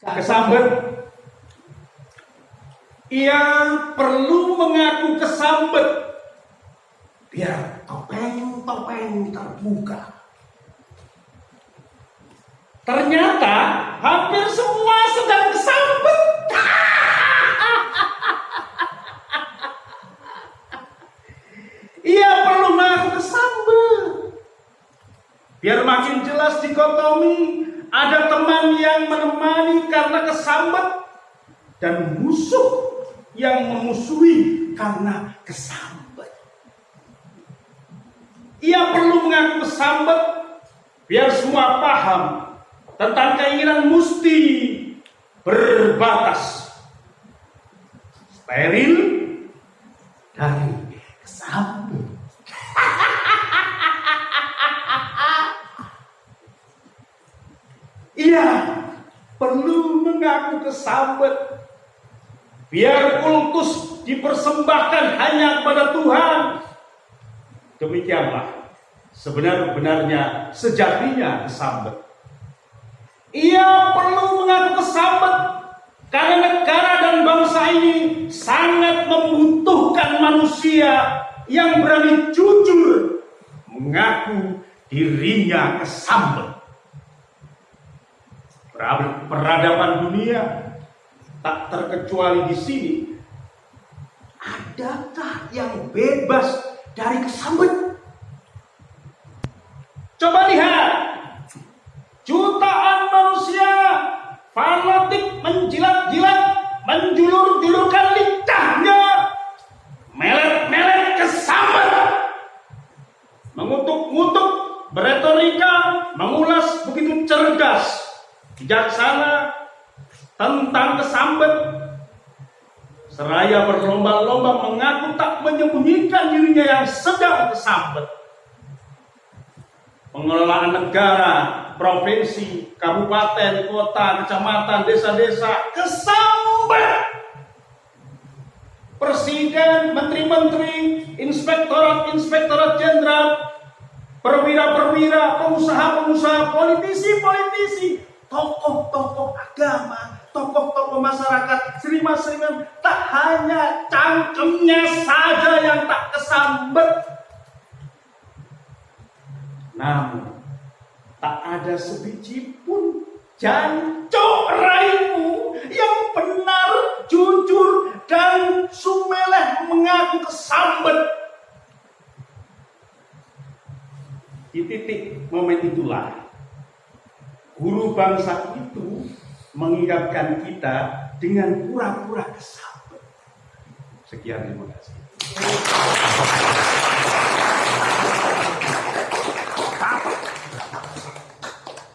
kesambet. Ia perlu mengaku kesambet biar topeng-topeng terbuka. Ternyata hampir semua sedang kesambet. Ia perlu mengaku kesambet. Biar makin jelas dikotomi, ada teman yang menemani karena kesambet dan musuh yang memusuhi karena kesambet. Ia perlu mengaku kesambet biar semua paham tentang keinginan musti berbatas steril dari kesambet. Ia perlu mengaku kesambet biar kultus dipersembahkan hanya kepada Tuhan. Demikianlah sebenar-benarnya sejatinya kesambet. Ia perlu mengaku kesambet karena negara dan bangsa ini sangat membutuhkan manusia yang berani jujur mengaku dirinya kesambet. Peradaban dunia tak terkecuali di sini. Adakah yang bebas dari kesambet? Coba lihat, jutaan manusia fanatik menjilat-jilat, menjulur-julurkan lidahnya, melet-melet kesambet, mengutuk-ngutuk, beretorika, mengulas begitu cerdas bijaksana tentang kesambet. Seraya berlomba-lomba mengaku tak menyembunyikan dirinya yang sedang kesambet. Pengelolaan negara, provinsi, kabupaten, kota, kecamatan, desa-desa kesambet. Presiden, menteri-menteri, inspektorat-inspektorat jenderal, perwira-perwira, pengusaha-pengusaha, politisi-politisi, tokoh-tokoh agama, tokoh-tokoh masyarakat, seniman-seniman, tak hanya cangkemnya saja yang tak kesambet. Namun, tak ada sebiji pun jancok raimu yang benar, jujur, dan sumeleh mengaku kesambet. Di titik momen itulah guru bangsa itu mengingatkan kita dengan pura-pura kesambet. Sekian terima kasih.